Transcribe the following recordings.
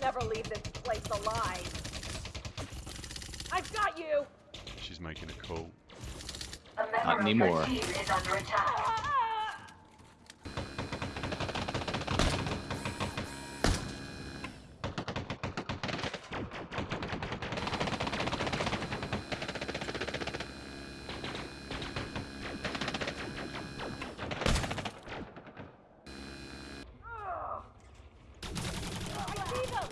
never leave this place alive. I've got you! She's making a call. A member Not of your anymore. team is under attack. Ah! I see them!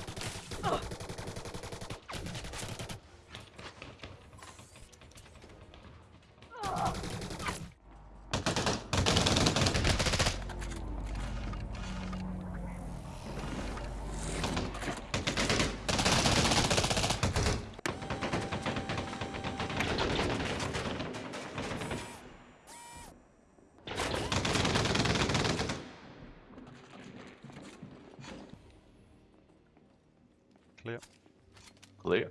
Ugh. Ugh. Clear. Clear.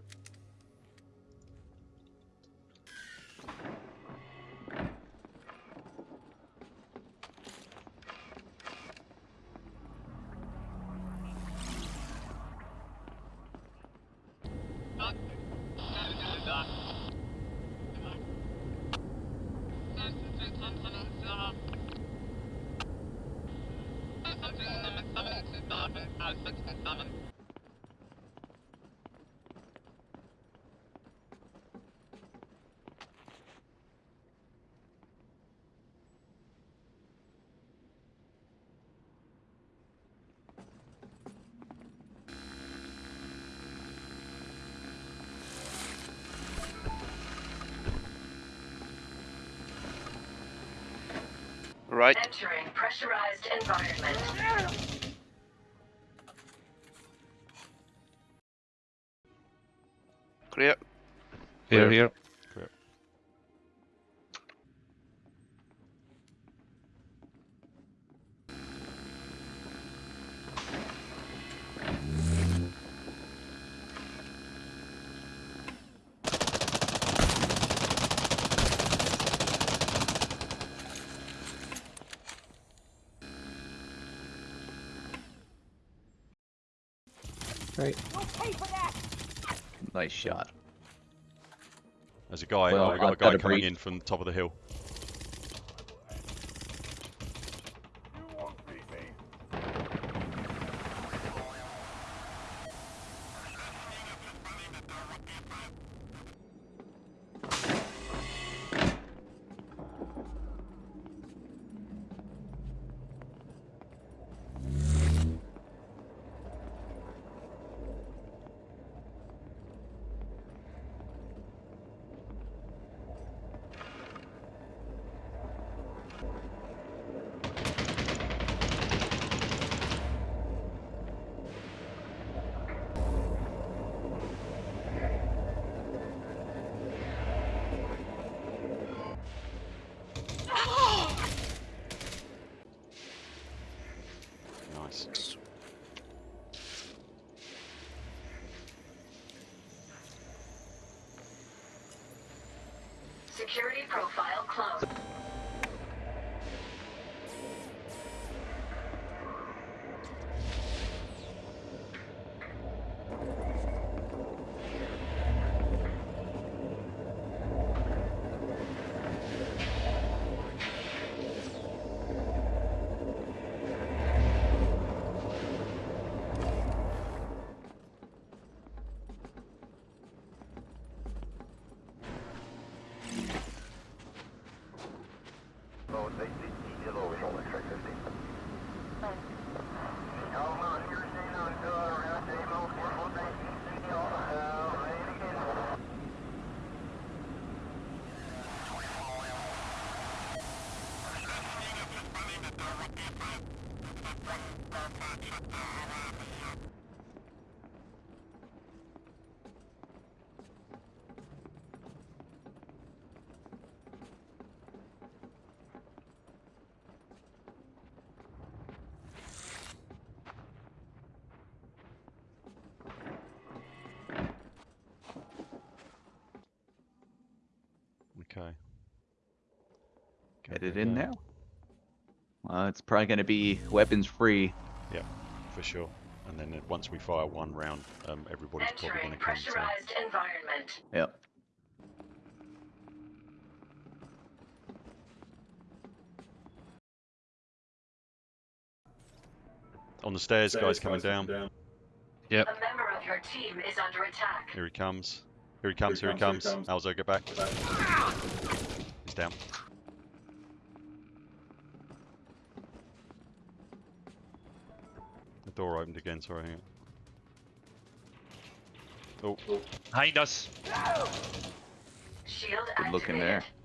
Right. Entering pressurized environment. Clear. Clear. Here, here. Clear. Right. You'll pay for that! Nice shot. There's a guy. Well, oh, we got a I've got guy a coming breach. in from the top of the hill. Nice. Security profile closed. Okay. Get it in now. Uh, it's probably going to be weapons free. Yeah, for sure. And then once we fire one round, um, everybody's probably going to come. So pressurized environment. Yep. on the stairs, guys coming down. A member of your team is under attack. Here he comes. Here he comes. Here he comes. Alzo, get back. He's down. Door opened again. Sorry. hang on. Oh, Behind us. Shield Good looking there. activated.